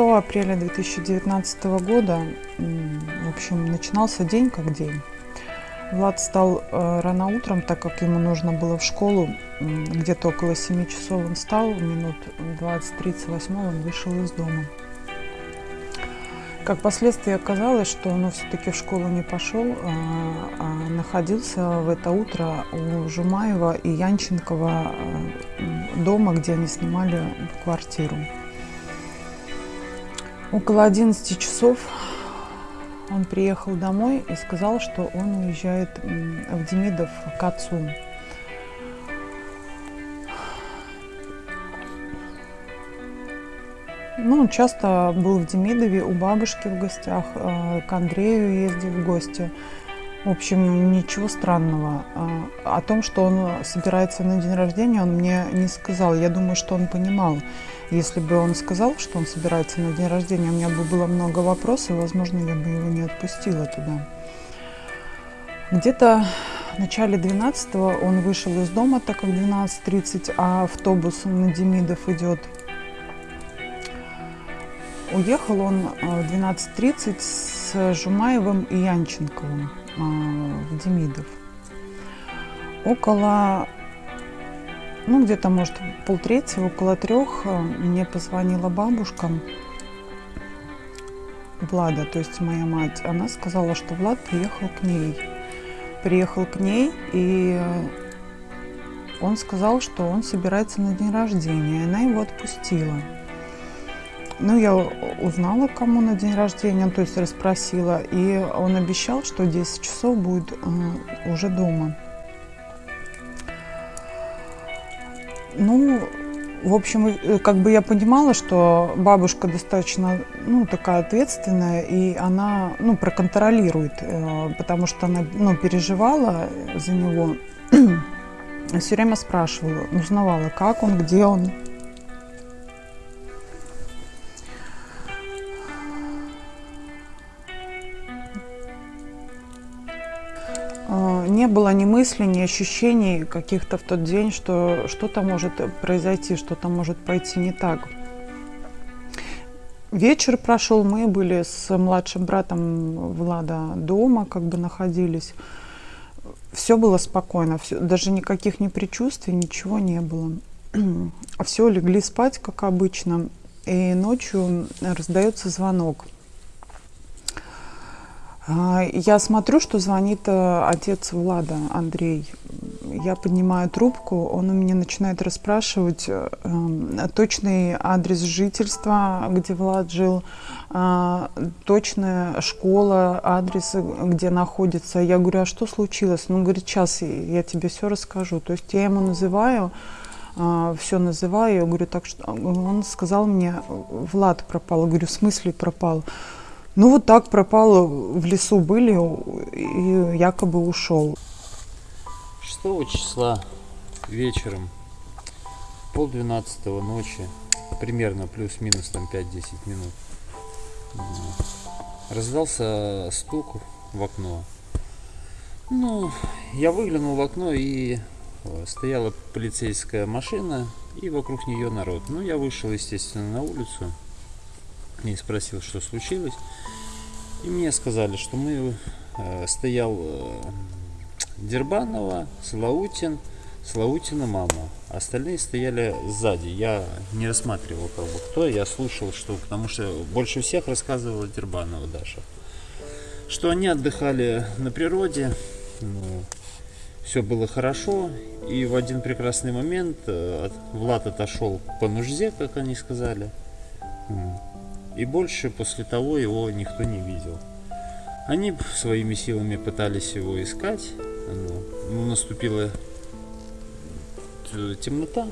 6 апреля 2019 года, в общем, начинался день как день. Влад встал э, рано утром, так как ему нужно было в школу. Где-то около 7 часов он встал, минут 20-38 он вышел из дома. Как последствие оказалось, что он все-таки в школу не пошел, а, а находился в это утро у Жумаева и Янченкова э, дома, где они снимали квартиру. Около 11 часов он приехал домой и сказал, что он уезжает в Демидов к отцу. Ну, он часто был в Демидове у бабушки в гостях, э, к Андрею ездил в гости. В общем, ничего странного. А, о том, что он собирается на день рождения, он мне не сказал. Я думаю, что он понимал. Если бы он сказал, что он собирается на день рождения, у меня бы было много вопросов, и, возможно, я бы его не отпустила туда. Где-то в начале 12 он вышел из дома, так как 12.30, а автобус на Демидов идет. Уехал он в 12.30 с Жумаевым и Янченковым. А, в Демидов. Около, ну где-то, может, полтретьего, около трех а, мне позвонила бабушка Влада, то есть моя мать. Она сказала, что Влад приехал к ней. Приехал к ней, и он сказал, что он собирается на день рождения. И она его отпустила. Ну, я узнала, кому на день рождения, то есть расспросила, и он обещал, что в 10 часов будет э, уже дома. Ну, в общем, э, как бы я понимала, что бабушка достаточно, ну, такая ответственная, и она, ну, проконтролирует, э, потому что она, ну, переживала за него, все время спрашивала, узнавала, как он, где он, не было ни мысли, ни ощущений каких-то в тот день, что что-то может произойти, что-то может пойти не так. Вечер прошел, мы были с младшим братом Влада дома, как бы находились. Все было спокойно, все, даже никаких ни предчувствий, ничего не было. Все, легли спать, как обычно, и ночью раздается звонок – я смотрю, что звонит э, отец Влада, Андрей. Я поднимаю трубку, он у меня начинает расспрашивать э, точный адрес жительства, где Влад жил, а, точная школа, адрес, где находится. Я говорю, а что случилось? Он говорит, сейчас я тебе все расскажу. То есть я ему называю, а, все называю, я говорю, так что он сказал мне, Влад пропал. Я говорю, в смысле пропал? Ну вот так пропал, в лесу были и якобы ушел. 6 числа вечером, пол двенадцатого ночи, примерно плюс-минус там 5-10 минут, раздался стук в окно. Ну, я выглянул в окно и э, стояла полицейская машина и вокруг нее народ. Ну, я вышел, естественно, на улицу и спросил, что случилось. И мне сказали, что мы э, стоял э, Дербанова, Слаутин, Слаутина мама. Остальные стояли сзади. Я не рассматривал как бы кто. Я слушал, что потому что больше всех рассказывала Дербанова Даша. Что они отдыхали на природе. Ну, все было хорошо. И в один прекрасный момент э, Влад отошел по нужде, как они сказали. И больше после того его никто не видел. Они своими силами пытались его искать. Ну, наступила темнота.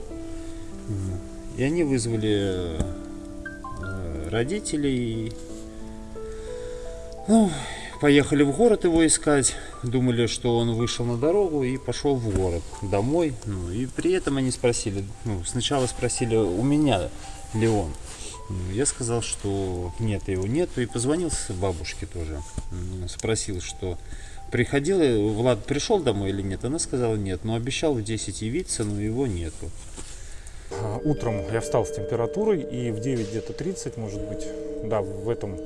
И они вызвали э, родителей. Ну, поехали в город его искать. Думали, что он вышел на дорогу и пошел в город домой. Ну, и при этом они спросили, ну, сначала спросили у меня ли он. Я сказал, что нет, его нету, и позвонил бабушке тоже. Спросил, что приходил, Влад пришел домой или нет. Она сказала нет, но обещал в 10 явиться, но его нету. утром я встал с температурой и в 9 где-то 30, может быть, да, в этом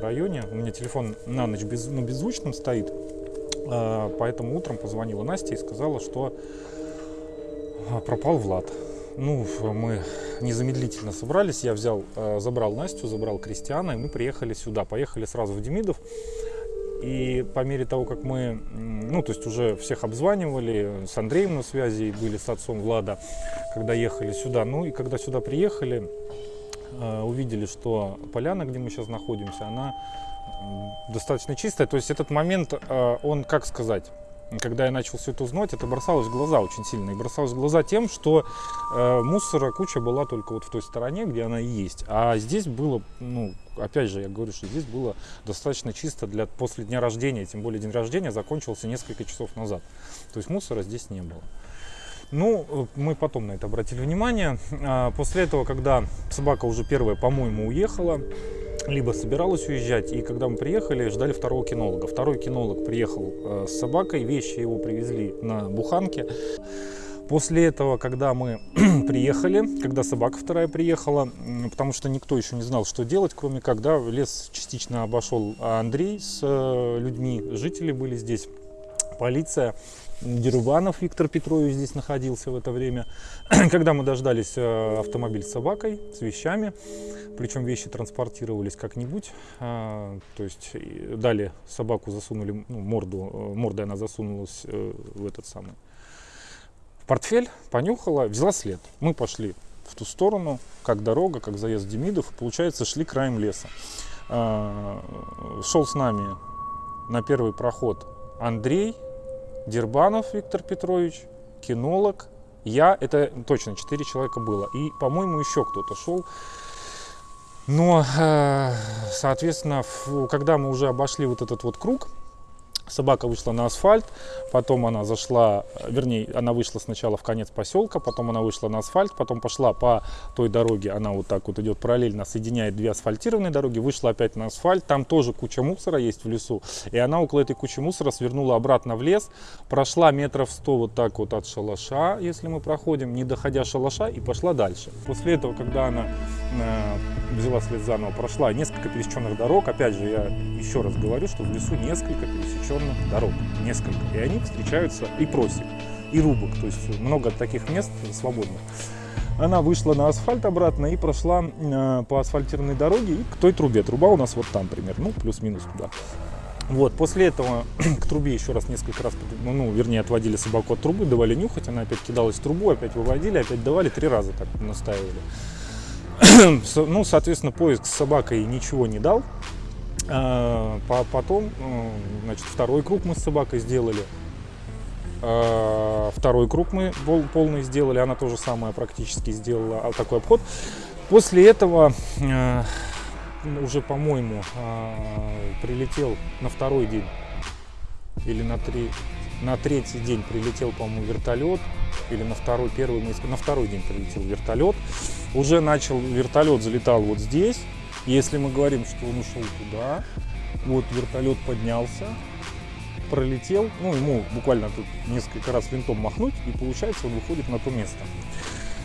районе. У меня телефон на ночь без, ну, беззвучным стоит, а, поэтому утром позвонила Настя и сказала, что а, пропал Влад. Ну, мы незамедлительно собрались, я взял, а, забрал Настю, забрал Кристиана, и мы приехали сюда. Поехали сразу в Демидов. И по мере того, как мы, ну, то есть уже всех обзванивали, с Андреем на связи были, с отцом Влада, когда ехали сюда. Ну и когда сюда приехали, э, увидели, что поляна, где мы сейчас находимся, она достаточно чистая. То есть этот момент, э, он, как сказать, когда я начал все это узнать, это бросалось в глаза очень сильно. И бросалось в глаза тем, что э, мусора куча была только вот в той стороне, где она и есть. А здесь было, ну, опять же, я говорю, что здесь было достаточно чисто для после дня рождения, тем более день рождения закончился несколько часов назад. То есть мусора здесь не было. Ну, мы потом на это обратили внимание. А после этого, когда собака уже первая, по-моему, уехала, либо собиралась уезжать, и когда мы приехали, ждали второго кинолога. Второй кинолог приехал э, с собакой, вещи его привезли на буханке. После этого, когда мы приехали, когда собака вторая приехала, потому что никто еще не знал, что делать, кроме как, да, лес частично обошел Андрей с э, людьми, жители были здесь, полиция. Дерубанов Виктор Петрович здесь находился в это время. Когда мы дождались э, автомобиль с собакой, с вещами, причем вещи транспортировались как-нибудь, а, то есть дали собаку, засунули, ну, морду, э, мордой она засунулась э, в этот самый портфель, понюхала, взяла след. Мы пошли в ту сторону, как дорога, как заезд Демидов, получается, шли краем леса. Шел с нами на первый проход Андрей, Дербанов Виктор Петрович, кинолог, я, это точно, четыре человека было. И, по-моему, еще кто-то шел. Но, э, соответственно, когда мы уже обошли вот этот вот круг, Собака вышла на асфальт, потом она зашла, вернее, она вышла сначала в конец поселка, потом она вышла на асфальт, потом пошла по той дороге, она вот так вот идет параллельно, соединяет две асфальтированные дороги, вышла опять на асфальт, там тоже куча мусора есть в лесу, и она около этой кучи мусора свернула обратно в лес, прошла метров 100 вот так вот от шалаша, если мы проходим, не доходя шалаша, и пошла дальше. После этого, когда она э, взяла след заново, прошла несколько пересеченных дорог, опять же, я еще раз говорю, что в лесу несколько пересеченных протяженных дорог, несколько. И они встречаются и просек, и рубок, то есть много таких мест свободных. Она вышла на асфальт обратно и прошла э, по асфальтированной дороге и к той трубе. Труба у нас вот там примерно, ну плюс-минус туда. Вот, после этого к трубе еще раз несколько раз, ну, ну, вернее, отводили собаку от трубы, давали нюхать, она опять кидалась в трубу, опять выводили, опять давали, три раза так настаивали. ну, соответственно, поиск с собакой ничего не дал, потом, э, значит, второй круг мы с собакой сделали. А, второй круг мы полный сделали, она тоже самое практически сделала а, такой обход. После этого уже, по-моему, прилетел на второй день или на, три, на третий день прилетел, по-моему, вертолет. Или на второй, первый, на второй день прилетел вертолет. Уже начал, вертолет залетал вот здесь. Если мы говорим, что он ушел туда, вот вертолет поднялся, пролетел, ну, ему буквально тут несколько раз винтом махнуть, и получается он выходит на то место.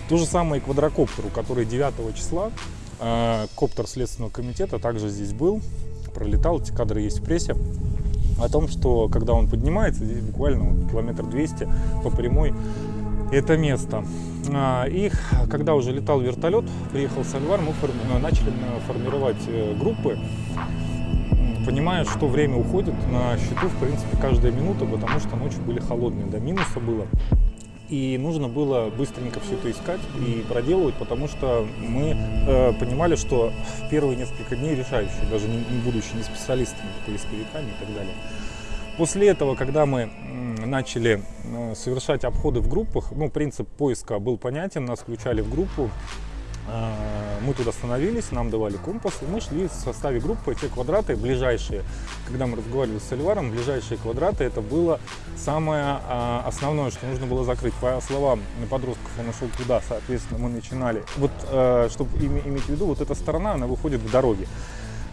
То же самое и квадрокоптеру, который 9 числа, э, коптер Следственного комитета также здесь был, пролетал, эти кадры есть в прессе, о том, что когда он поднимается, здесь буквально вот, километр 200 по прямой, это место. А, и когда уже летал вертолет, приехал Сальвар, мы э, начали э, формировать э, группы, понимая, что время уходит на счету, в принципе, каждая минута, потому что ночи были холодные, до минуса было. И нужно было быстренько все это искать и проделывать, потому что мы э, понимали, что в первые несколько дней решающие, даже не, не будучи не специалистами, поисковиками и так далее. После этого, когда мы начали э, совершать обходы в группах, ну, принцип поиска был понятен, нас включали в группу, э, мы туда становились, нам давали компас, и мы шли в составе группы, те квадраты ближайшие, когда мы разговаривали с Оливаром, ближайшие квадраты, это было самое э, основное, что нужно было закрыть. По словам подростков, он нашел туда, соответственно, мы начинали. Вот, чтобы иметь в виду, вот эта сторона, она выходит в дороге.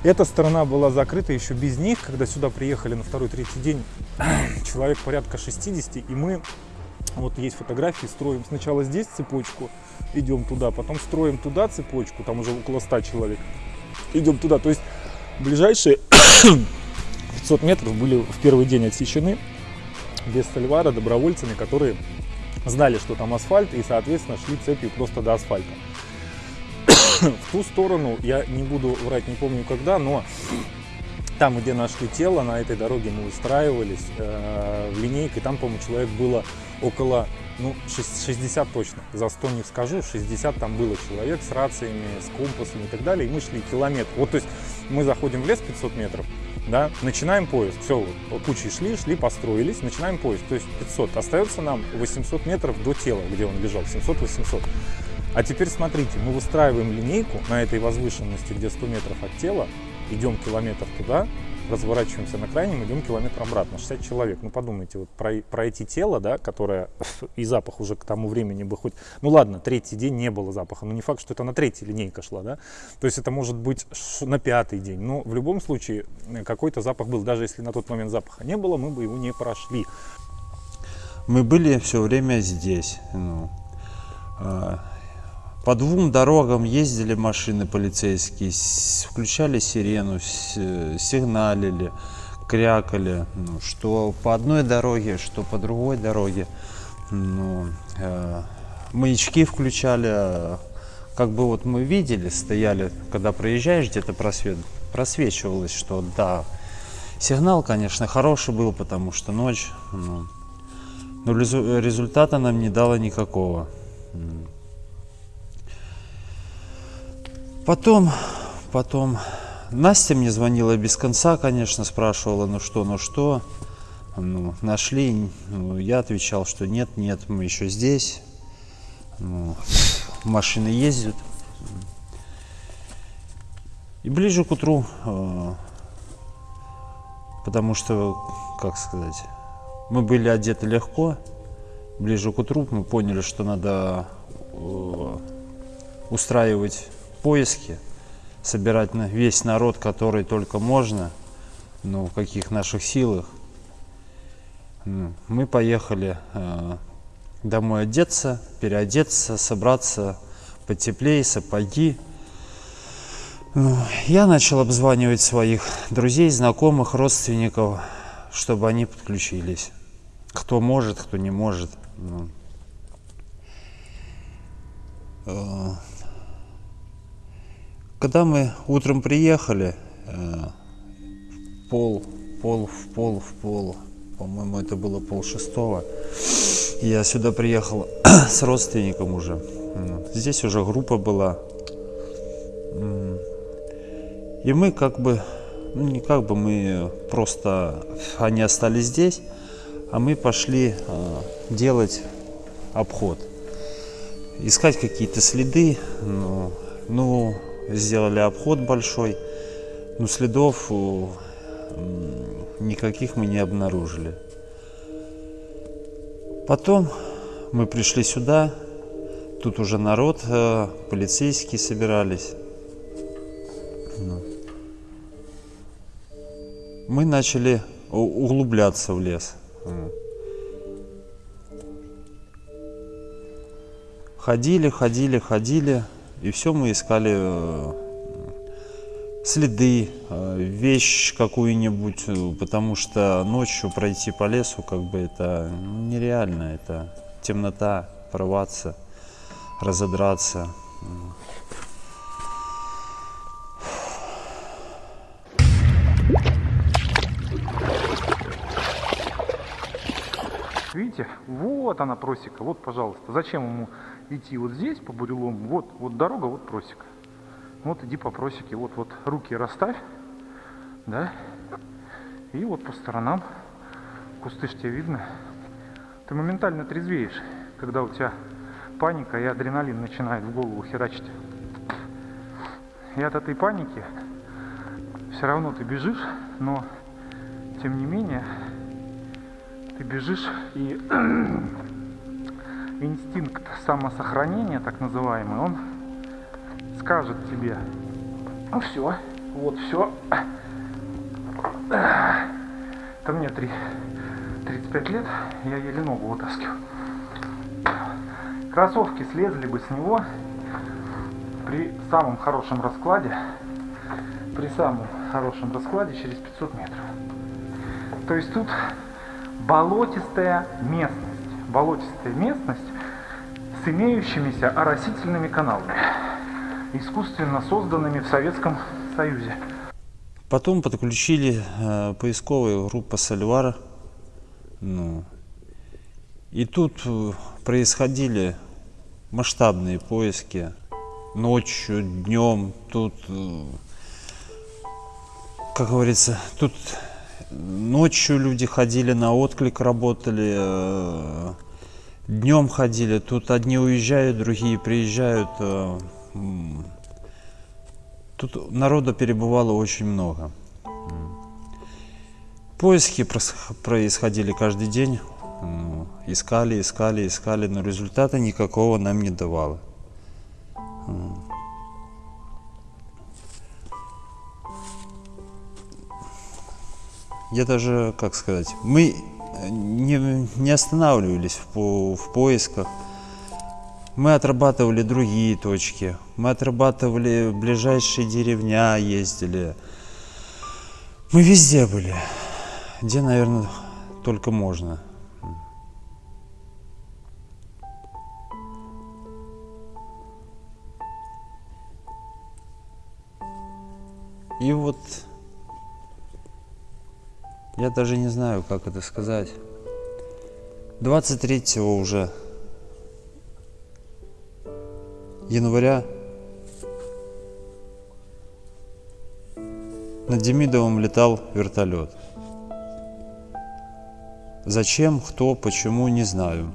Эта сторона была закрыта еще без них, когда сюда приехали на второй-третий день человек порядка 60, и мы Вот есть фотографии, строим сначала здесь цепочку, идем туда, потом строим туда цепочку, там уже около 100 человек, идем туда. То есть ближайшие 500 метров были в первый день отсечены без Сальвара добровольцами, которые знали, что там асфальт, и, соответственно, шли цепью просто до асфальта. В ту сторону, я не буду врать, не помню когда, но там, где нашли тело, на этой дороге мы устраивались э, в линейке, там, по-моему, человек было около, ну, 60 точно, за 100 не скажу, 60 там было человек с рациями, с компасами и так далее, и мы шли километр. Вот, то есть, мы заходим в лес 500 метров, да, начинаем поиск, все, кучей шли, шли, построились, начинаем поиск, то есть 500, остается нам 800 метров до тела, где он лежал, 700-800. А теперь смотрите, мы выстраиваем линейку на этой возвышенности, где 100 метров от тела, идем километр туда, разворачиваемся на крайнем, идем километр обратно, 60 человек. Ну подумайте, вот про, пройти тело, да, которое и запах уже к тому времени бы хоть... Ну ладно, третий день не было запаха, но не факт, что это на третий линейка шла, да. То есть это может быть на пятый день, но в любом случае какой-то запах был. Даже если на тот момент запаха не было, мы бы его не прошли. Мы были все время здесь. Ну, а, по двум дорогам ездили машины полицейские, включали сирену, сигналили, крякали, ну, что по одной дороге, что по другой дороге. Ну, э, маячки включали, как бы вот мы видели, стояли, когда проезжаешь, где-то просвет, просвечивалось, что да, сигнал, конечно, хороший был, потому что ночь, ну, но результата нам не дало никакого. Потом, потом Настя мне звонила без конца, конечно, спрашивала, ну что, ну что. Ну, нашли, ну, я отвечал, что нет, нет, мы еще здесь. Ну, машины ездят. И ближе к утру, э, потому что, как сказать, мы были одеты легко. Ближе к утру мы поняли, что надо э, устраивать поиски, собирать весь народ, который только можно, ну, в каких наших силах. Ну, мы поехали э, домой одеться, переодеться, собраться потеплее, сапоги. Ну, я начал обзванивать своих друзей, знакомых, родственников, чтобы они подключились. Кто может, кто не может. Ну. Когда мы утром приехали, э, пол, пол, в пол, в пол, по-моему, это было пол шестого, я сюда приехал с родственником уже. Здесь уже группа была. И мы как бы, ну не как бы, мы просто, они остались здесь, а мы пошли э, делать обход. Искать какие-то следы, ну, ну сделали обход большой, но следов никаких мы не обнаружили. Потом мы пришли сюда, тут уже народ, э, полицейские собирались. Ну. Мы начали углубляться в лес. Ходили, ходили, ходили. И все мы искали э, следы, э, вещь какую-нибудь, э, потому что ночью пройти по лесу, как бы это нереально, это темнота, порваться, разодраться. Видите, вот она просека, вот, пожалуйста. Зачем ему идти вот здесь по бурелому? Вот, вот дорога, вот просека. Вот иди по просеке, вот, вот руки расставь, да, и вот по сторонам, кусты ж тебе видно. Ты моментально трезвеешь, когда у тебя паника и адреналин начинает в голову херачить. И от этой паники все равно ты бежишь, но тем не менее ты бежишь и инстинкт самосохранения, так называемый, он скажет тебе, ну все, вот все. Это мне 3, 35 лет, я еле ногу вытаскиваю. Кроссовки слезли бы с него при самом хорошем раскладе, при самом хорошем раскладе через 500 метров. То есть тут болотистая местность, болотистая местность с имеющимися оросительными каналами, искусственно созданными в Советском Союзе. Потом подключили э, поисковую группу Сальвара. Ну, и тут э, происходили масштабные поиски ночью, днем. Тут, э, как говорится, тут ночью люди ходили на отклик, работали, э, днем ходили. Тут одни уезжают, другие приезжают. э. Тут народа перебывало очень много. Поиски происходили каждый день. Искали, искали, искали, но результата никакого нам не давало. Я даже, как сказать, мы э, не, не останавливались в, по- в поисках. Мы отрабатывали другие точки. Мы отрабатывали ближайшие деревня, ездили. Мы везде были. Где, наверное, только можно. И вот я даже не знаю, как это сказать. 23 уже января над Демидовым летал вертолет. Зачем, кто, почему, не знаю.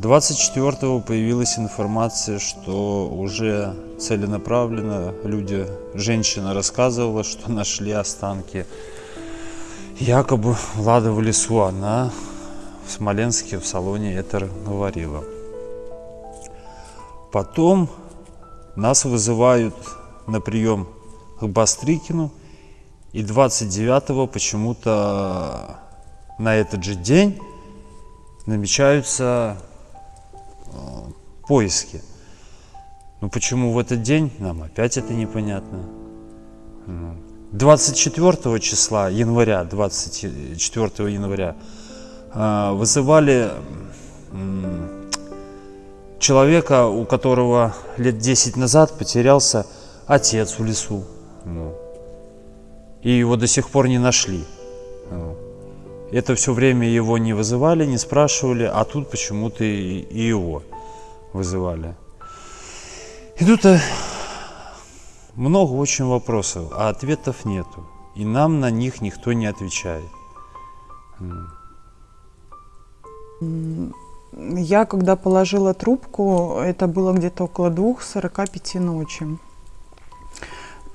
24-го появилась информация, что уже целенаправленно люди, женщина рассказывала, что нашли останки якобы Влада в лесу. Она в Смоленске в салоне это говорила. Потом нас вызывают на прием к Бастрыкину. И 29-го почему-то на этот же день намечаются э, поиски. Ну почему в этот день, нам опять это непонятно. Ну, 24 числа января, 24 января э, вызывали человека, у которого лет 10 назад потерялся отец в лесу. Ну, и его до сих пор не нашли. Ну, это все время его не вызывали, не спрашивали, а тут почему-то и, его вызывали. И тут э, много очень вопросов, а ответов нету. И нам на них никто не отвечает. Я когда положила трубку, это было где-то около двух сорока пяти ночи.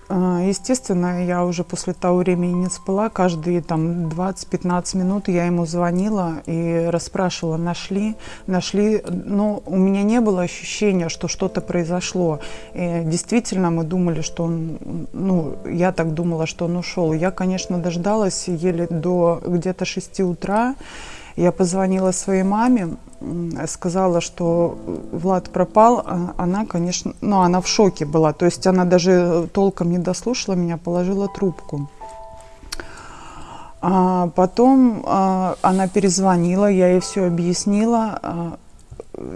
А, Естественно, я уже после того времени не спала. Каждые там 20-15 минут я ему звонила и расспрашивала, нашли, нашли. Но у меня не было ощущения, что что-то произошло. И действительно, мы думали, что он, ну, я так думала, что он ушел. Я, конечно, дождалась еле до где-то 6 утра. Я позвонила своей маме, сказала, что Влад пропал. А Она, конечно, ну, она в шоке была. То есть она даже толком не дослушала меня, положила трубку. А потом а, она перезвонила, я ей все объяснила.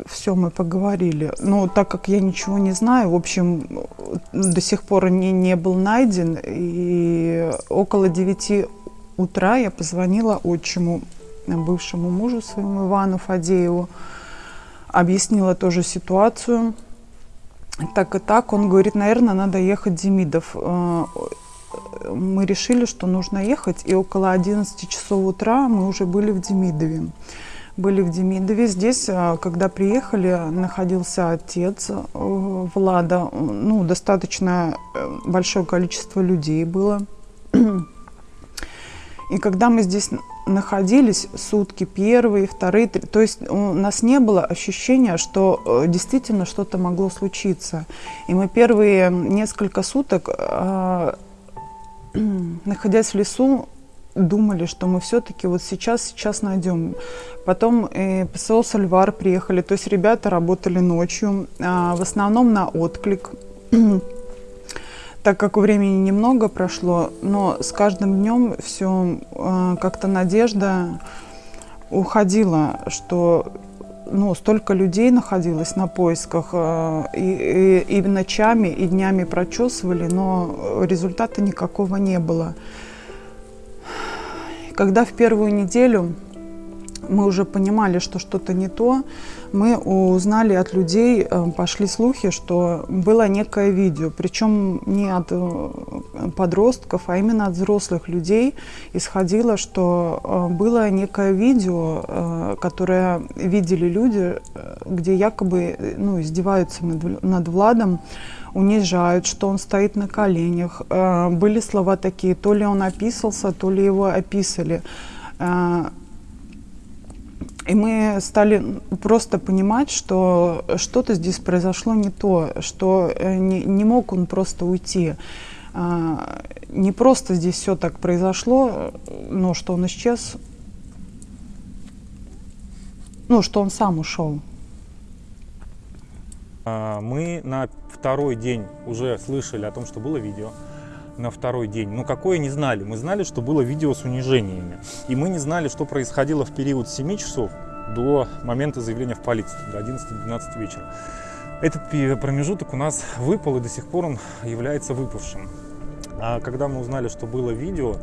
все мы поговорили. Но так как я ничего не знаю, в общем, до сих пор не, не был найден. И около 9 утра я позвонила отчиму бывшему мужу своему Ивану Фадееву, объяснила тоже ситуацию. Так и так, он говорит, наверное, надо ехать Демидов. Э, Мы решили, что нужно ехать, и около 11 часов утра мы уже были в Демидове. Были в Демидове. Здесь, э, когда приехали, находился отец э, Влада. Ну, достаточно большое количество людей было. И когда мы здесь находились сутки, первые, вторые, три, то есть у нас не было ощущения, что э, действительно что-то могло случиться. И мы первые несколько суток, э, находясь в лесу, думали, что мы все-таки вот сейчас, сейчас найдем. Потом э, ПСО «Сальвар» приехали, то есть ребята работали ночью, а, в основном на отклик. так как времени немного прошло, но с каждым днем все э, как-то надежда уходила, что ну, столько людей находилось на поисках, э, и, и, и ночами, и днями прочесывали, но результата никакого не было. Когда в первую неделю мы уже понимали, что что-то не то, мы узнали от людей, э, пошли слухи, что было некое видео, причем не от э, подростков, а именно от взрослых людей исходило, что э, было некое видео, которое видели люди, где якобы ну, издеваются над, над Владом, унижают, что он стоит на коленях. Были слова такие, то ли он описался, то ли его описали. И мы стали просто понимать, что что-то здесь произошло не то, что э, не, не мог он просто уйти. А, не просто здесь все так произошло, но что он исчез, ну, что он сам ушел. А, мы на второй день уже слышали о том, что было видео на второй день. Но какое не знали. Мы знали, что было видео с унижениями. И мы не знали, что происходило в период с 7 часов до момента заявления в полицию, до 11-12 вечера. Этот промежуток у нас выпал и до сих пор он является выпавшим. А когда мы узнали, что было видео,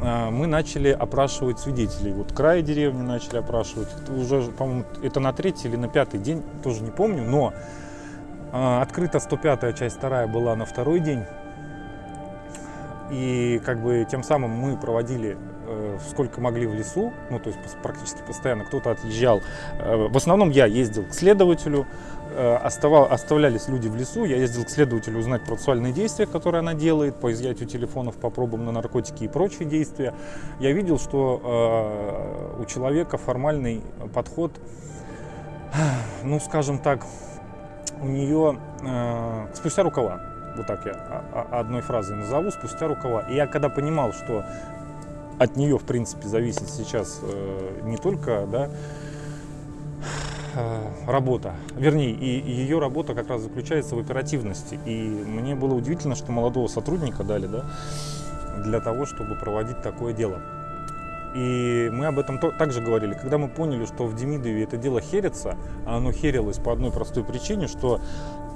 а, мы начали опрашивать свидетелей. Вот край деревни начали опрашивать. Это уже, по-моему, это на третий или на пятый день, тоже не помню, но а, открыта 105 часть вторая была на второй день. И как бы тем самым мы проводили э, сколько могли в лесу, ну то есть практически постоянно кто-то отъезжал. Э, в основном я ездил к следователю, э, оставал, оставлялись люди в лесу, я ездил к следователю узнать процессуальные действия, которые она делает, по изъятию телефонов, по пробам на наркотики и прочие действия. Я видел, что у человека формальный подход, ну скажем так, у нее спустя рукава вот так я одной фразой назову, спустя рукава. И я когда понимал, что от нее, в принципе, зависит сейчас э, не только да, э, работа, вернее, и, ее работа как раз заключается в оперативности. И мне было удивительно, что молодого сотрудника дали да, для того, чтобы проводить такое дело. И мы об этом также говорили. Когда мы поняли, что в Демидове это дело херится, а оно херилось по одной простой причине, что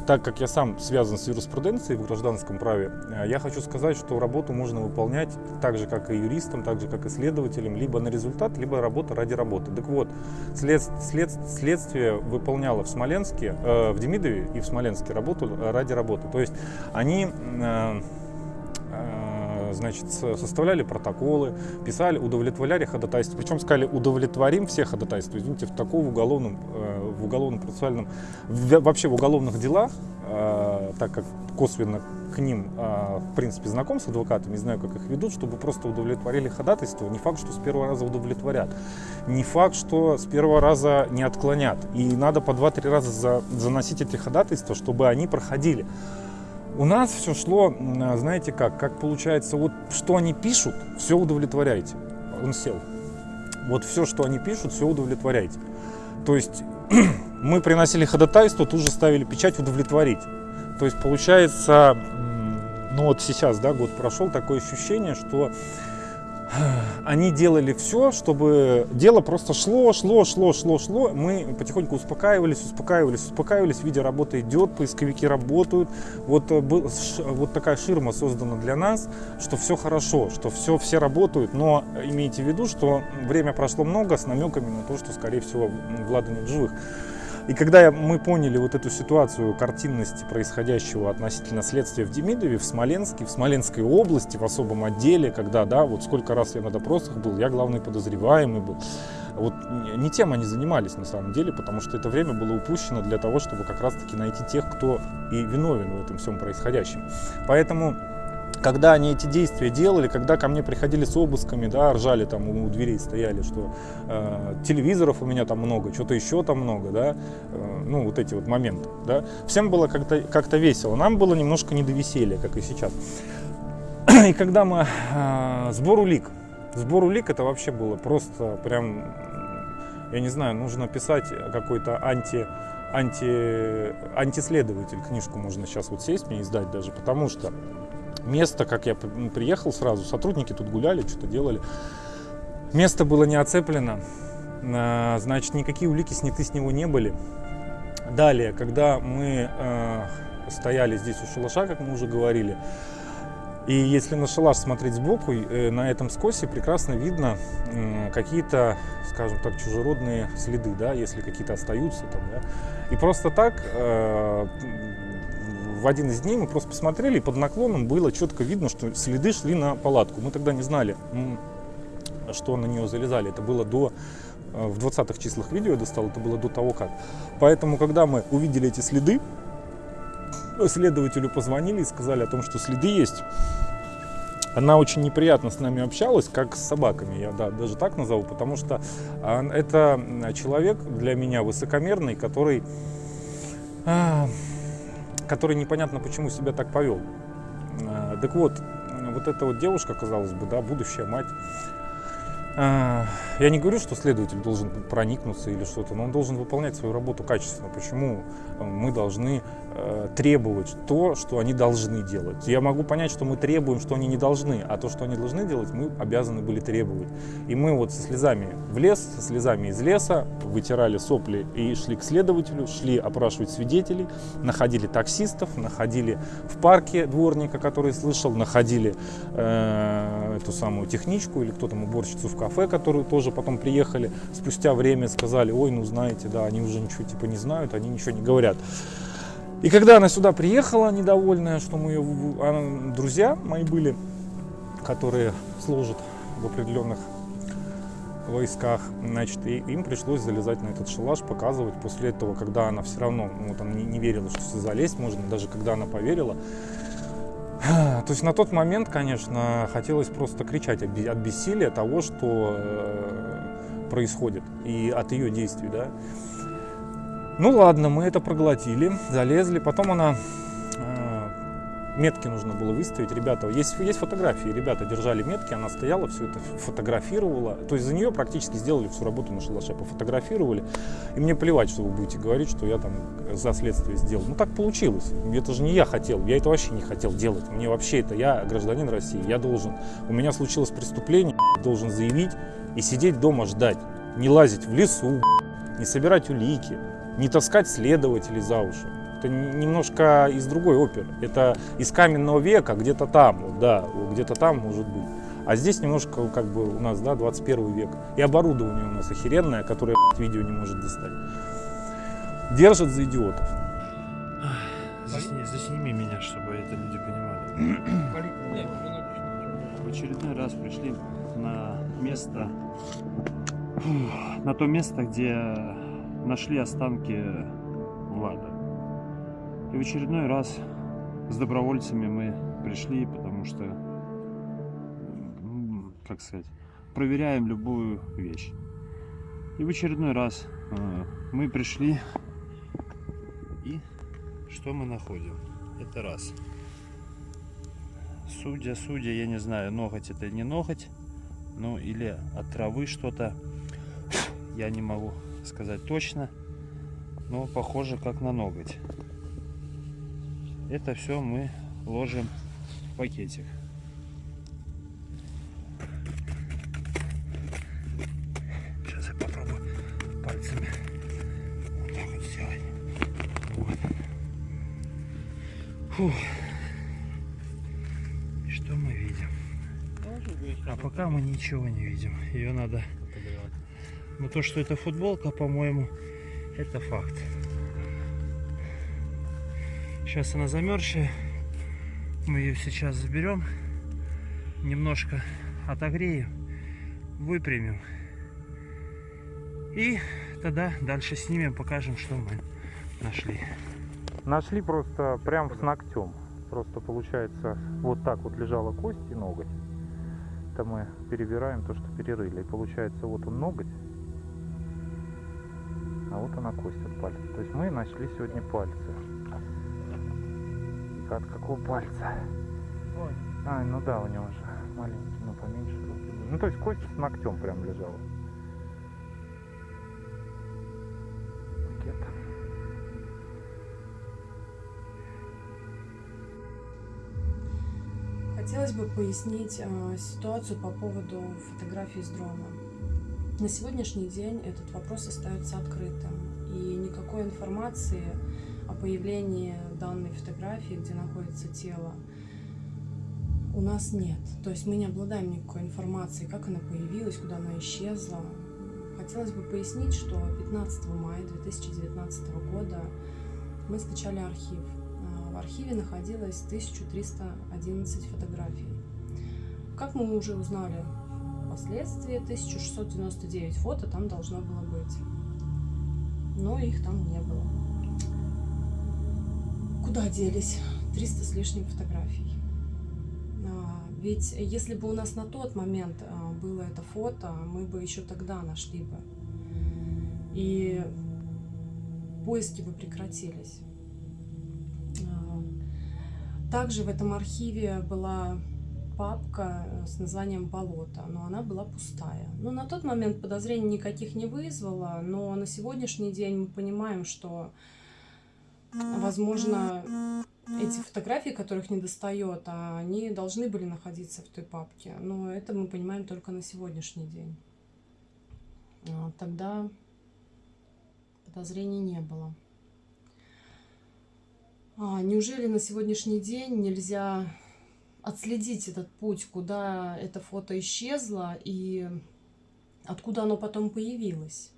так как я сам связан с юриспруденцией в гражданском праве, э, я хочу сказать, что работу можно выполнять так же, как и юристам, так же, как и следователям, либо на результат, либо работа ради работы. Так вот, след, след, следствие выполняло в Смоленске, э, в Демидове и в Смоленске работу ради работы. То есть они э, э, значит, составляли протоколы, писали, удовлетворяли ходатайство. Причем сказали, удовлетворим все ходатайства. Извините, в таком уголовном э, в уголовно-процессуальном, вообще в уголовных делах, э, так как косвенно к ним, э, в принципе, знаком с адвокатами, знаю, как их ведут, чтобы просто удовлетворили ходатайство. Не факт, что с первого раза удовлетворят. Не факт, что с первого раза не отклонят. И надо по 2-3 раза за, заносить эти ходатайства, чтобы они проходили. У нас все шло, знаете как, как получается, вот что они пишут, все удовлетворяйте. Он сел. Вот все, что они пишут, все удовлетворяйте. То есть мы приносили ходатайство, тут же ставили печать удовлетворить. То есть получается, ну вот сейчас, да, год прошел, такое ощущение, что они делали все, чтобы дело просто шло, шло, шло, шло, шло. Мы потихоньку успокаивались, успокаивались, успокаивались, видя, работа идет, поисковики работают. Вот, э, вот такая ширма создана для нас, что все хорошо, что все, все работают, но имейте в виду, что время прошло много с намеками на то, что, скорее всего, Влада нет живых. И когда мы поняли вот эту ситуацию картинности происходящего относительно следствия в Демидове, в Смоленске, в Смоленской области, в особом отделе, когда, да, вот сколько раз я на допросах был, я главный подозреваемый был. Вот не тем они занимались на самом деле, потому что это время было упущено для того, чтобы как раз-таки найти тех, кто и виновен в этом всем происходящем. Поэтому когда они эти действия делали, когда ко мне приходили с обысками, да, ржали там у дверей стояли, что э, телевизоров у меня там много, что-то еще там много, да, э, ну вот эти вот моменты, да, всем было как-то как весело, нам было немножко не до веселья, как и сейчас. И когда мы э, сбор улик, Сбор улик это вообще было просто прям, я не знаю, нужно писать какой-то анти, анти, антиследователь. Книжку можно сейчас вот сесть мне издать даже, потому что место, как я при- приехал сразу, сотрудники тут гуляли, что-то делали. Место было не оцеплено, а, значит, никакие улики сняты с него не были. Далее, когда мы э, стояли здесь у шалаша, как мы уже говорили, и если на шалаш смотреть сбоку, э, на этом скосе прекрасно видно какие-то, скажем так, чужеродные следы, да, если какие-то остаются там, да. И просто так э, в один из дней мы просто посмотрели, и под наклоном было четко видно, что следы шли на палатку. Мы тогда не знали, что на нее залезали. Это было до э, в 20-х числах видео я достал, это было до того как. Поэтому, когда мы увидели эти следы, следователю позвонили и сказали о том, что следы есть. Она очень неприятно с нами общалась, как с собаками, я да, даже так назову, потому что а, это человек для меня высокомерный, который, а, который непонятно почему себя так повел. А, Так вот, вот эта вот девушка, казалось бы, да, будущая мать, я не говорю, что следователь должен проникнуться или что-то, но он должен выполнять свою работу качественно. Почему э, мы должны э, требовать то, что они должны делать? Я могу понять, что мы требуем, что они не должны, а то, что они должны делать, мы обязаны были требовать. И мы вот со слезами в лес, со слезами из леса, вытирали сопли и шли к следователю, шли опрашивать свидетелей, находили таксистов, находили в парке дворника, который слышал, находили э, эту самую техничку или кто там уборщицу в кафе, которые тоже потом приехали спустя время, сказали, ой, ну знаете, да, они уже ничего типа не знают, они ничего не говорят. И когда она сюда приехала, недовольная, что мы ее, она- друзья мои были, которые служат в определенных войсках, значит, и им пришлось залезать на этот шалаш, показывать. После этого, когда она все равно, ну, она не, не верила, что залезть можно, даже когда она поверила, то есть на тот момент, конечно, хотелось просто кричать от бессилия того, что э, происходит, и от ее действий, да. Ну ладно, мы это проглотили, залезли. Потом она э, метки нужно было выставить. Ребята, есть, есть фотографии. Ребята держали метки, она стояла, все это фотографировала. То есть за нее практически сделали всю работу на шалаше, пофотографировали. И мне плевать, что вы будете говорить, что я там за следствие сделал. Ну так получилось. Это же не я хотел. Я это вообще не хотел делать. Мне вообще это, я гражданин России, я должен. У меня случилось преступление, должен заявить и сидеть дома ждать. Не лазить в лесу, не собирать улики, не таскать следователей за уши. Это немножко из другой оперы. Это из каменного века, где-то там, вот, да, где-то там может быть. А здесь немножко как бы у нас, да, 21 век. И оборудование у нас охеренное, которое видео не может достать. Держат за идиотов. Засни- засними меня, чтобы это люди понимали. В очередной раз пришли на место, на то место, где нашли останки Влада. И в очередной раз с добровольцами мы пришли, потому что, как сказать, проверяем любую вещь. И в очередной раз э, мы пришли и что мы находим? Это раз. Судя, судя, я не знаю, ноготь это не ноготь, ну или от травы что-то. Я не могу сказать точно, но похоже как на ноготь. Это все мы ложим в пакетик. Сейчас я попробую пальцами вот так вот сделать. Вот. Фух. И что мы видим? А пока мы ничего не видим. Ее надо... Но то, что это футболка, по-моему, это факт. Сейчас она замерзшая. Мы ее сейчас заберем. Немножко отогреем. Выпрямим. И тогда дальше снимем, покажем, что мы нашли. Нашли просто прям с ногтем. Просто получается, вот так вот лежала кость и ноготь. Это мы перебираем то, что перерыли. И получается, вот он ноготь, а вот она кость от пальца. То есть мы нашли сегодня пальцы. От какого пальца? А, ну да, у него же маленький, но поменьше руки были. Ну, то есть кость с ногтем прям лежала. Пакет. Хотелось бы пояснить э, ситуацию по поводу фотографий с дрона. На сегодняшний день этот вопрос остается открытым, и никакой информации о появлении данной фотографии, где находится тело, у нас нет. То есть мы не обладаем никакой информацией, как она появилась, куда она исчезла. Хотелось бы пояснить, что 15 мая 2019 года мы скачали архив. А, В архиве находилось 1311 фотографий. Как мы уже узнали впоследствии, 1699 фото там должно было быть. Но их там не было. Куда делись 300 с лишним фотографий? А, Ведь если бы у нас на тот момент а, было это фото, мы бы еще тогда нашли бы. И поиски бы прекратились. А, Также в этом архиве была папка э, с названием «Болото», но она была пустая. Ну, на тот момент подозрений никаких не вызвало, но на сегодняшний день мы понимаем, что, возможно, эти фотографии, которых не достает, они должны были находиться в той папке. Но это мы понимаем только на сегодняшний день. А, Тогда подозрений не было. А, неужели на сегодняшний день нельзя отследить этот путь, куда это фото исчезло и откуда оно потом появилось?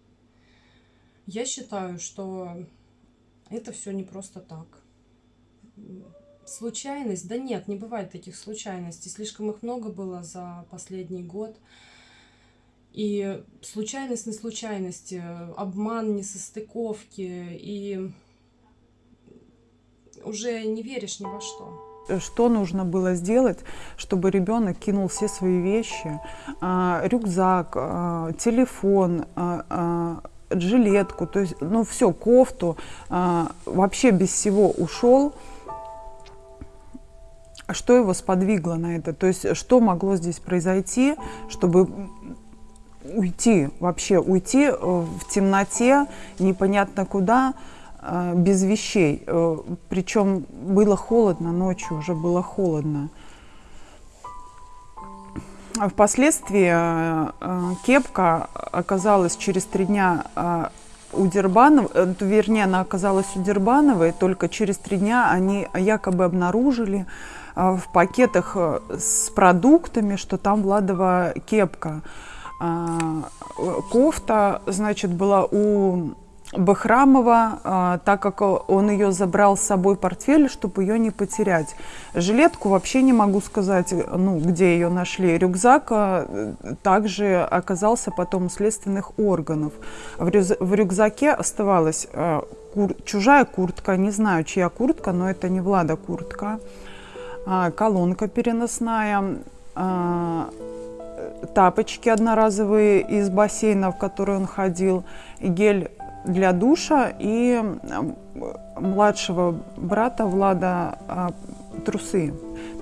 Я считаю, что это все не просто так. Случайность? Да нет, не бывает таких случайностей. Слишком их много было за последний год. И случайность на случайности, обман, несостыковки, и уже не веришь ни во что. Что нужно было сделать, чтобы ребенок кинул все свои вещи, а, рюкзак, а, телефон, а, жилетку, то есть, ну все, кофту, а, вообще без всего ушел. Что его сподвигло на это? То есть, что могло здесь произойти, чтобы уйти, вообще уйти э, в темноте, непонятно куда, э, без вещей. Причем было холодно, ночью уже было холодно. Впоследствии э, э, кепка оказалась через три дня э, у Дербанова, вернее, она оказалась у Дербановой, только через три дня они якобы обнаружили в пакетах с продуктами, что там Владова кепка. Кофта, значит, была у Бахрамова, а, так как он ее забрал с собой портфель, чтобы ее не потерять. Жилетку вообще не могу сказать, ну, где ее нашли. Рюкзак а, также оказался потом у следственных органов. В, рюкзаке оставалась а, кур- чужая куртка, не знаю, чья куртка, но это не Влада куртка, колонка переносная, тапочки одноразовые из бассейна, в который он ходил, гель для душа и младшего брата Влада а, трусы,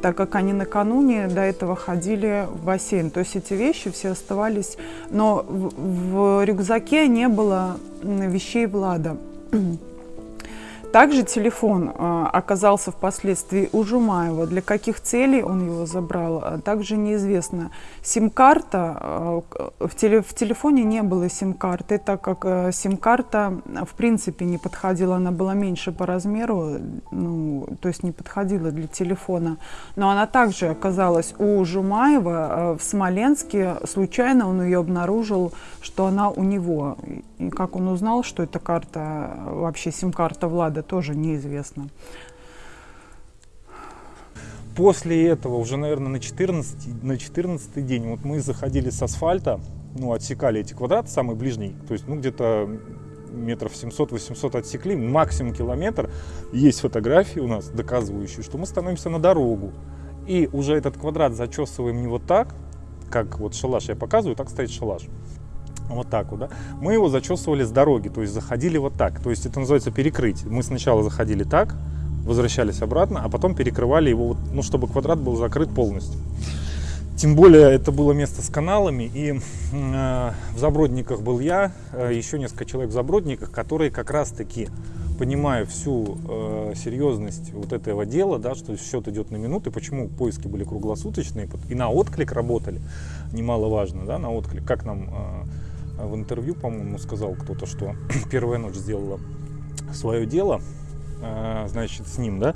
так как они накануне до этого ходили в бассейн. То есть эти вещи все оставались, но в, в рюкзаке не было вещей Влада. Также телефон э, оказался впоследствии у Жумаева. Для каких целей он его забрал, э, также неизвестно. Сим-карта, э, в, теле, в телефоне не было сим-карты, так как сим-карта в принципе не подходила, она была меньше по размеру, ну, то есть не подходила для телефона. Но она также оказалась у Жумаева в Смоленске. Случайно он ее обнаружил, что она у него. И- как он узнал, что эта карта, вообще сим-карта Влада, тоже неизвестно. После этого, уже, наверное, на 14, на 14 день, вот мы заходили с асфальта, ну, отсекали эти квадраты, самый ближний, то есть, ну, где-то метров 700-800 отсекли, максимум километр. Есть фотографии у нас, доказывающие, что мы становимся на дорогу. И уже этот квадрат зачесываем не вот так, как вот шалаш я показываю, так стоит шалаш. Вот так вот, да. Мы его зачесывали с дороги, то есть заходили вот так. То есть это называется перекрыть. Мы сначала заходили так, возвращались обратно, а потом перекрывали его, ну, чтобы квадрат был закрыт полностью. Тем более это было место с каналами, и э, в Забродниках был я, э, еще несколько человек в Забродниках, которые как раз-таки, понимая всю э, серьезность вот этого дела, да, что счет идет на минуты, почему поиски были круглосуточные, и на отклик работали, немаловажно, да, на отклик, как нам э, в интервью, по-моему, сказал кто-то, что первая ночь сделала свое дело, Э, значит, с ним, да.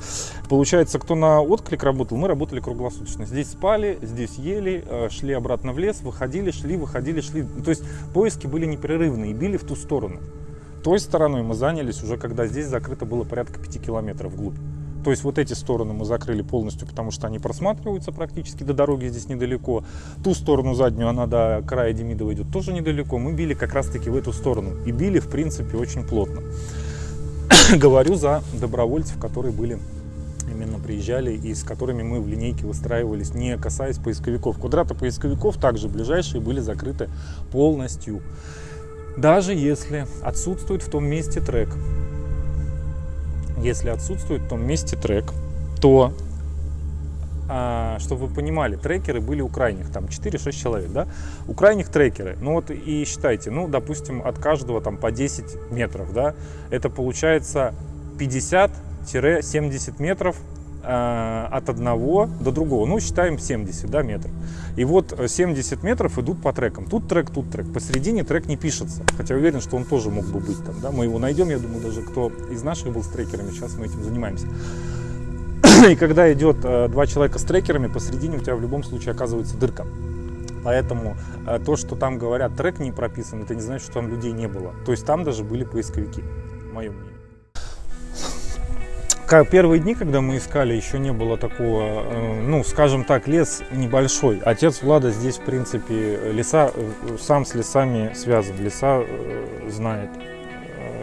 Получается, кто на отклик работал, мы работали круглосуточно. Здесь спали, здесь ели, э, шли обратно в лес, выходили, шли, выходили, шли. То есть поиски были непрерывные и били в ту сторону. Той стороной мы занялись уже, когда здесь закрыто было порядка 5 километров вглубь. То есть вот эти стороны мы закрыли полностью, потому что они просматриваются практически до дороги здесь недалеко. Ту сторону заднюю, она до края Демидова идет тоже недалеко. Мы били как раз таки в эту сторону. И били, в принципе, очень плотно. говорю за добровольцев, которые были именно приезжали и с которыми мы в линейке выстраивались, не касаясь поисковиков. Квадраты поисковиков также ближайшие были закрыты полностью. Даже если отсутствует в том месте трек, если отсутствует в том месте трек, то а, чтобы вы понимали, трекеры были у крайних, там 4-6 человек, да, у крайних трекеры, ну вот и считайте, ну, допустим, от каждого там по 10 метров, да, это получается 50-70 метров э, от одного до другого, ну, считаем 70, да, метров. И вот 70 метров идут по трекам, тут трек, тут трек, посередине трек не пишется, хотя уверен, что он тоже мог бы быть там, да, мы его найдем, я думаю, даже кто из наших был с трекерами, сейчас мы этим занимаемся. И когда идет э, два человека с трекерами, посередине у тебя в любом случае оказывается дырка. Поэтому э, то, что там говорят, трек не прописан, это не значит, что там людей не было. То есть там даже были поисковики, мое мнение. Первые дни, когда мы искали, еще не было такого, э, ну, скажем так, лес небольшой. Отец Влада здесь, в принципе, леса, сам с лесами связан, леса знает.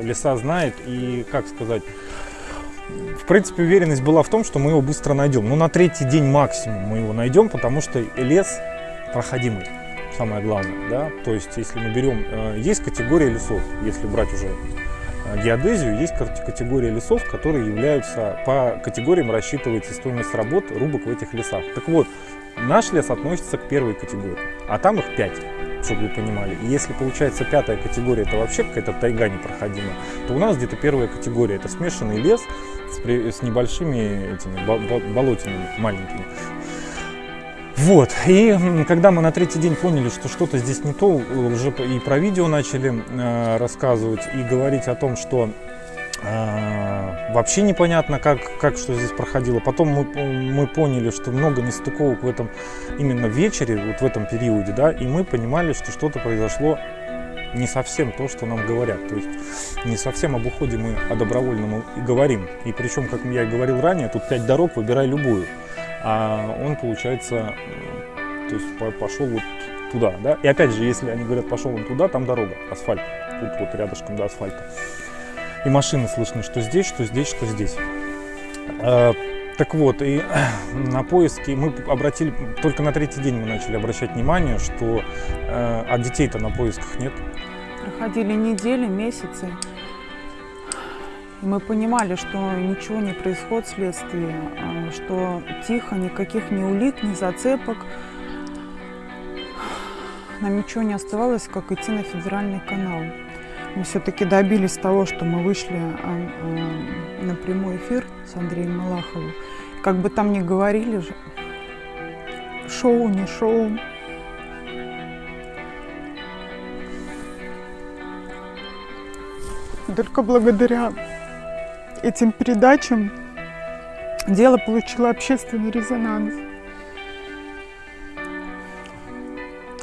Леса знает и, как сказать, в принципе, уверенность была в том, что мы его быстро найдем. Ну, на третий день максимум мы его найдем, потому что лес проходимый, самое главное, да. То есть, если мы берем, э, есть категория лесов, если брать уже э, геодезию, есть категория лесов, которые являются, по категориям рассчитывается стоимость работ рубок в этих лесах. Так вот, наш лес относится к первой категории, а там их пять чтобы вы понимали. И если получается пятая категория, это вообще какая-то тайга непроходимая, то у нас где-то первая категория, это смешанный лес с, с небольшими этими болотинами маленькими. Вот, и когда мы на третий день поняли, что что-то здесь не то, уже и про видео начали э, рассказывать, и говорить о том, что э, вообще непонятно, как, как что здесь проходило. Потом мы, мы поняли, что много нестыковок в этом именно вечере, вот в этом периоде, да, и мы понимали, что что-то произошло не совсем то, что нам говорят. То есть не совсем об уходе мы о добровольном и говорим. И причем, как я и говорил ранее, тут пять дорог, выбирай любую. А он, получается, то есть пошел вот туда, да. И опять же, если они говорят, пошел он туда, там дорога, асфальт. Тут вот рядышком до асфальта. И машины слышны, что здесь, что здесь, что здесь. А, так вот, и на поиски мы обратили, только на третий день мы начали обращать внимание, что э, а детей-то на поисках нет. Проходили недели, месяцы. Мы понимали, что ничего не происходит вследствие, а, что тихо, никаких ни улик, ни зацепок. Нам ничего не оставалось, как идти на федеральный канал. Мы все-таки добились того, что мы вышли а, а, на прямой эфир с Андреем Малаховым. Как бы там ни говорили, шоу, не шоу, Только благодаря этим передачам дело получило общественный резонанс.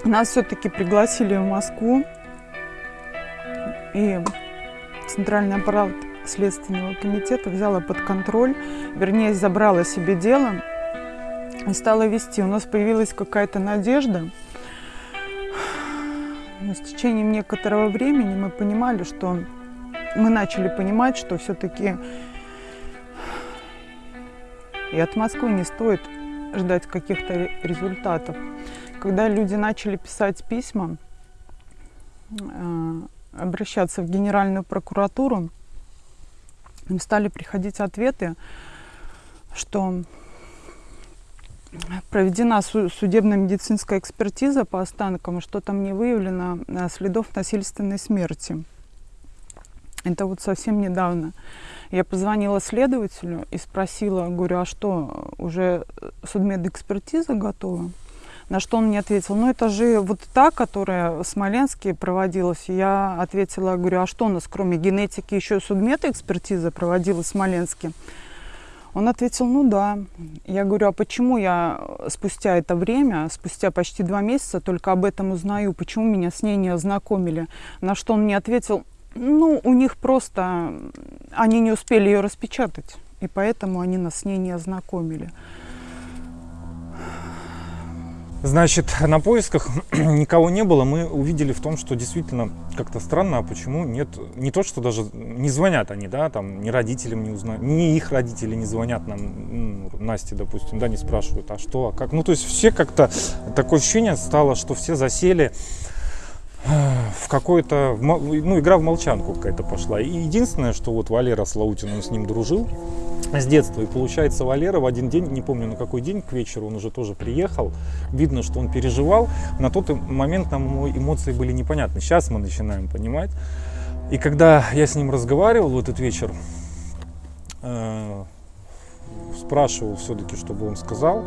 Нас все-таки пригласили в Москву, и Центральный аппарат Следственного комитета взяла под контроль, вернее, забрала себе дело и стала вести. У нас появилась какая-то надежда. Но с течением некоторого времени мы понимали, что мы начали понимать, что все-таки и от Москвы не стоит ждать каких-то результатов. Когда люди начали писать письма, э, обращаться в Генеральную прокуратуру, им стали приходить ответы, что проведена судебно-медицинская экспертиза по останкам, что там не выявлено э, следов насильственной смерти. Это вот совсем недавно. Я позвонила следователю и спросила, говорю, а что, уже судмедэкспертиза готова? На что он мне ответил, ну это же вот та, которая в Смоленске проводилась. Я ответила, говорю, а что у нас кроме генетики еще судмедэкспертиза проводилась в Смоленске? Он ответил, ну да. Я говорю, а почему я спустя это время, спустя почти два месяца только об этом узнаю, почему меня с ней не ознакомили? На что он мне ответил, ну, у них просто, они не успели ее распечатать, и поэтому они нас с ней не ознакомили. Значит, на поисках никого не было. Мы увидели в том, что действительно как-то странно, а почему нет, не то, что даже не звонят они, да, там, ни родителям не узнают, ни их родители не звонят нам, Насте, допустим, да, не спрашивают, а что, а как. Ну, то есть все как-то, такое ощущение стало, что все засели в какой-то, ну, игра в молчанку какая-то пошла. И единственное, что вот Валера Слаутин, он с ним дружил с детства. И получается, Валера в один день, не помню на какой день, к вечеру он уже тоже приехал. Видно, что он переживал. На тот момент нам эмоции были непонятны. Сейчас мы начинаем понимать. И когда я с ним разговаривал в этот вечер, э, спрашивал все-таки, чтобы он сказал,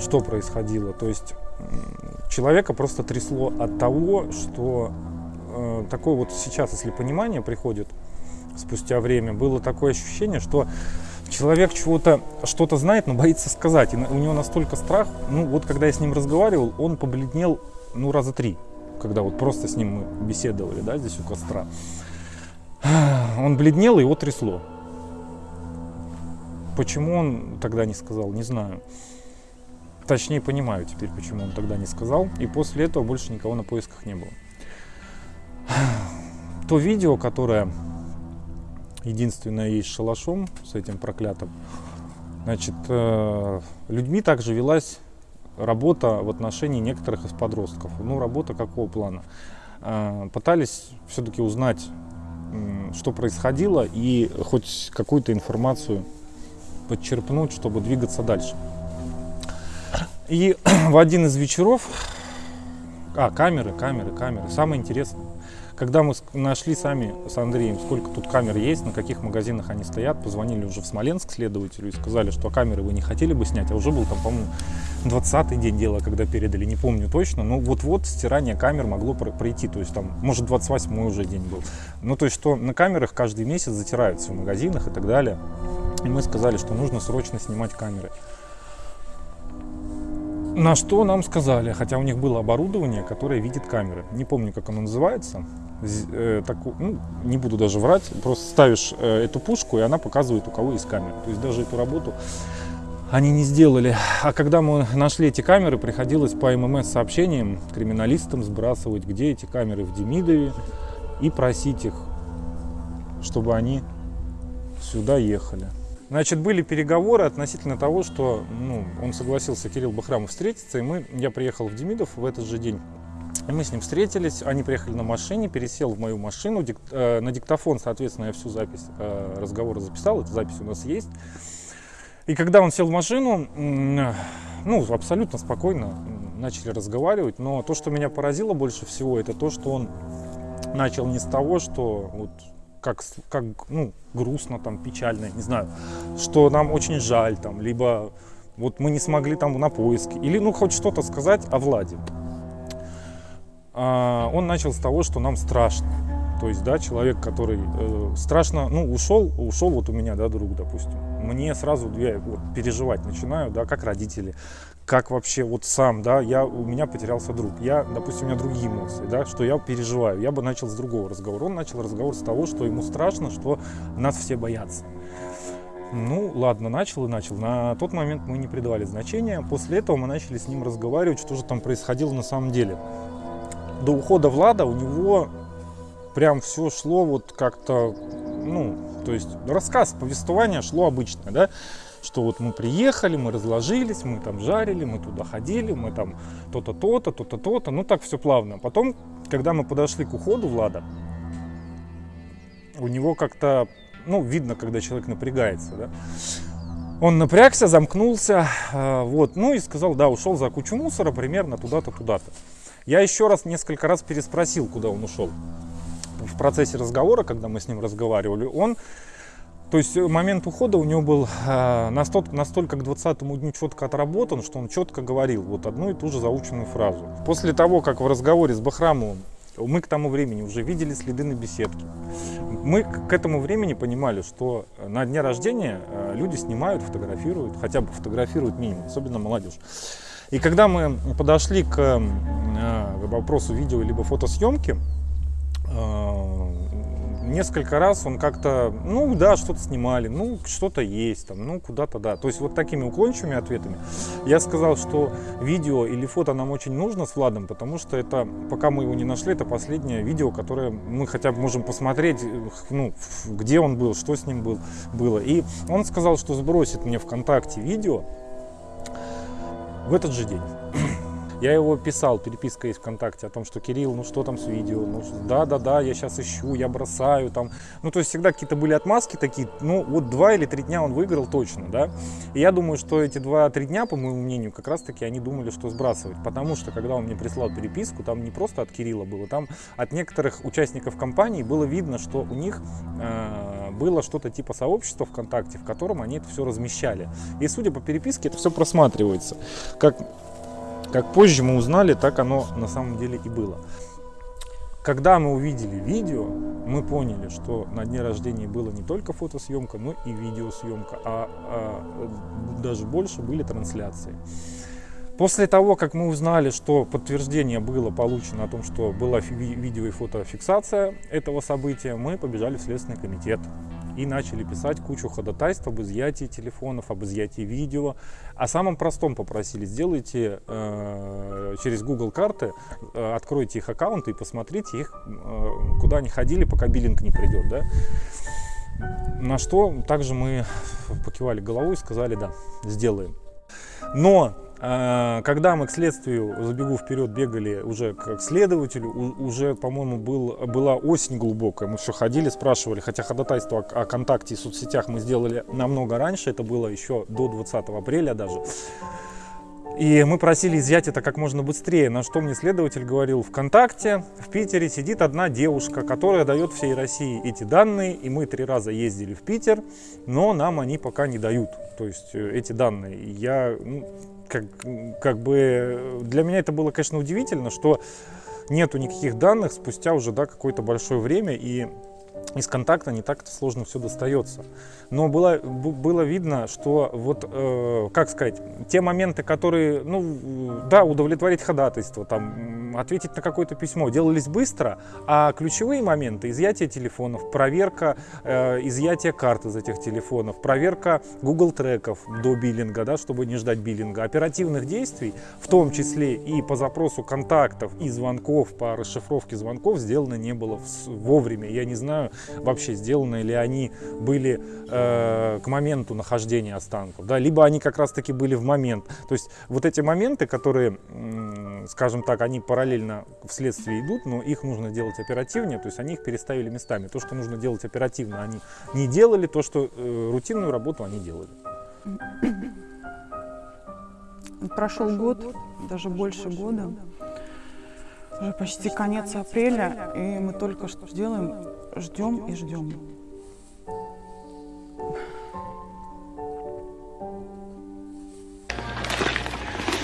что происходило. То есть человека просто трясло от того, что э, такое вот сейчас, если понимание приходит спустя время, было такое ощущение, что человек чего-то, что-то знает, но боится сказать. И у него настолько страх, ну вот когда я с ним разговаривал, он побледнел, ну раза три, когда вот просто с ним мы беседовали, да, здесь у костра. Он бледнел, и его трясло. Почему он тогда не сказал, не знаю. Точнее, понимаю теперь, почему он тогда не сказал. И после этого больше никого на поисках не было. То видео, которое единственное есть шалашом с этим проклятым, значит, э, людьми также велась работа в отношении некоторых из подростков. Ну, работа какого плана? Э, пытались все-таки узнать, что происходило, и хоть какую-то информацию подчерпнуть, чтобы двигаться дальше. И в один из вечеров, а, камеры, камеры, камеры, самое интересное, когда мы нашли сами с Андреем, сколько тут камер есть, на каких магазинах они стоят, позвонили уже в Смоленск следователю и сказали, что камеры вы не хотели бы снять, а уже был там, по-моему, 20-й день дела, когда передали, не помню точно, но вот-вот стирание камер могло пройти, то есть там, может, 28-й уже день был. Ну, то есть, что на камерах каждый месяц затираются в магазинах и так далее. И мы сказали, что нужно срочно снимать камеры. На что нам сказали, хотя у них было оборудование, которое видит камеры. Не помню, как оно называется. Э, так, ну, не буду даже врать. Просто ставишь э, эту пушку, и она показывает, у кого есть камера. То есть даже эту работу они не сделали. А когда мы нашли эти камеры, приходилось по ММС-сообщениям криминалистам сбрасывать, где эти камеры в Демидове, и просить их, чтобы они сюда ехали. Значит, были переговоры относительно того, что ну, он согласился, Кирилл Бахрамов, встретиться, и мы, я приехал в Демидов в этот же день. И мы с ним встретились, они приехали на машине, пересел в мою машину, дик, э, на диктофон, соответственно, я всю запись э, разговора записал, эта запись у нас есть. И когда он сел в машину, ну, абсолютно спокойно начали разговаривать, но то, что меня поразило больше всего, это то, что он начал не с того, что вот как, как ну, грустно, там, печально, не знаю, что нам очень жаль, там, либо вот мы не смогли там на поиски, или ну хоть что-то сказать о Владе. А, он начал с того, что нам страшно. То есть, да, человек, который э, страшно, ну, ушел, ушел вот у меня, да, друг, допустим. Мне сразу я вот, переживать начинаю, да, как родители, как вообще вот сам, да, я, у меня потерялся друг, я, допустим, у меня другие эмоции, да, что я переживаю, я бы начал с другого разговора. Он начал разговор с того, что ему страшно, что нас все боятся. Ну, ладно, начал и начал. На тот момент мы не придавали значения. После этого мы начали с ним разговаривать, что же там происходило на самом деле. До ухода Влада у него прям все шло вот как-то, ну, то есть рассказ, повествование шло обычное, да что вот мы приехали, мы разложились, мы там жарили, мы туда ходили, мы там то-то, то-то, то-то, то-то, ну так все плавно. Потом, когда мы подошли к уходу Влада, у него как-то, ну, видно, когда человек напрягается, да, Он напрягся, замкнулся, э, вот, ну и сказал, да, ушел за кучу мусора примерно туда-то, туда-то. Я еще раз, несколько раз переспросил, куда он ушел. В процессе разговора, когда мы с ним разговаривали, он то есть момент ухода у него был э, настолько, настолько к 20 дню четко отработан, что он четко говорил вот одну и ту же заученную фразу. После того, как в разговоре с Бахрамовым мы к тому времени уже видели следы на беседке. Мы к этому времени понимали, что на дне рождения э, люди снимают, фотографируют, хотя бы фотографируют минимум, особенно молодежь. И когда мы подошли к э, вопросу видео либо фотосъемки, несколько раз он как-то, ну да, что-то снимали, ну что-то есть там, ну куда-то да. То есть вот такими уклончивыми ответами я сказал, что видео или фото нам очень нужно с Владом, потому что это, пока мы его не нашли, это последнее видео, которое мы хотя бы можем посмотреть, ну, где он был, что с ним был, было. И он сказал, что сбросит мне ВКонтакте видео в этот же день. Я его писал, переписка есть ВКонтакте о том, что Кирилл, ну что там с видео, ну да-да-да, я сейчас ищу, я бросаю там. Ну то есть всегда какие-то были отмазки такие, ну вот два или три дня он выиграл точно, да. И я думаю, что эти два-три дня, по моему мнению, как раз таки они думали, что сбрасывать. Потому что когда он мне прислал переписку, там не просто от Кирилла было, там от некоторых участников компании было видно, что у них э, было что-то типа сообщества ВКонтакте, в котором они это все размещали. И судя по переписке, это все просматривается. Как как позже мы узнали, так оно на самом деле и было. Когда мы увидели видео, мы поняли, что на дне рождения было не только фотосъемка, но и видеосъемка, а, а даже больше были трансляции. После того, как мы узнали, что подтверждение было получено о том, что была видео и фотофиксация этого события, мы побежали в Следственный комитет и начали писать кучу ходатайств об изъятии телефонов, об изъятии видео. О самом простом попросили, сделайте э, через Google карты, э, откройте их аккаунты и посмотрите их, э, куда они ходили, пока биллинг не придет. Да? На что также мы покивали головой и сказали, да, сделаем. Но когда мы к следствию, забегу вперед, бегали уже к следователю, уже, по-моему, был, была осень глубокая. Мы все ходили, спрашивали, хотя ходатайство о, о контакте и соцсетях мы сделали намного раньше, это было еще до 20 апреля даже. И мы просили изъять это как можно быстрее, на что мне следователь говорил, ВКонтакте в Питере сидит одна девушка, которая дает всей России эти данные, и мы три раза ездили в Питер, но нам они пока не дают, то есть э, эти данные. Я, ну, как, как бы для меня это было, конечно, удивительно, что нету никаких данных спустя уже да, какое-то большое время, и из контакта не так-то сложно все достается. Но было, было видно, что вот, э, как сказать, те моменты, которые, ну, да, удовлетворить ходатайство, там, ответить на какое-то письмо, делались быстро, а ключевые моменты, изъятие телефонов, проверка, э, изъятие карт из этих телефонов, проверка Google треков до биллинга, да, чтобы не ждать биллинга, оперативных действий, в том числе и по запросу контактов и звонков, по расшифровке звонков, сделано не было вовремя. Я не знаю, вообще сделаны ли они были э, к моменту нахождения останков, да, либо они как раз таки были в момент. То есть вот эти моменты, которые, скажем так, они параллельно в следствии идут, но их нужно делать оперативнее, то есть они их переставили местами. То, что нужно делать оперативно, они не делали, то, что э, рутинную работу они делали. Прошел год, даже больше года. Уже почти конец апреля, и мы только что делаем, ждем и ждем.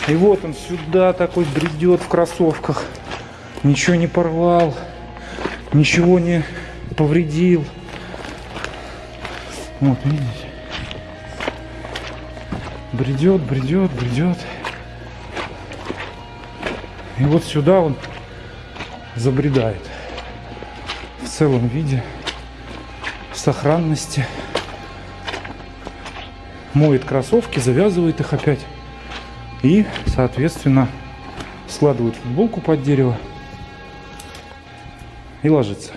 И вот он сюда такой бредет в кроссовках. Ничего не порвал, ничего не повредил. Вот, видите? Бредет, бредет, бредет. И вот сюда он забредает целом виде, в сохранности. Моет кроссовки, завязывает их опять. И, соответственно, складывает футболку под дерево и ложится.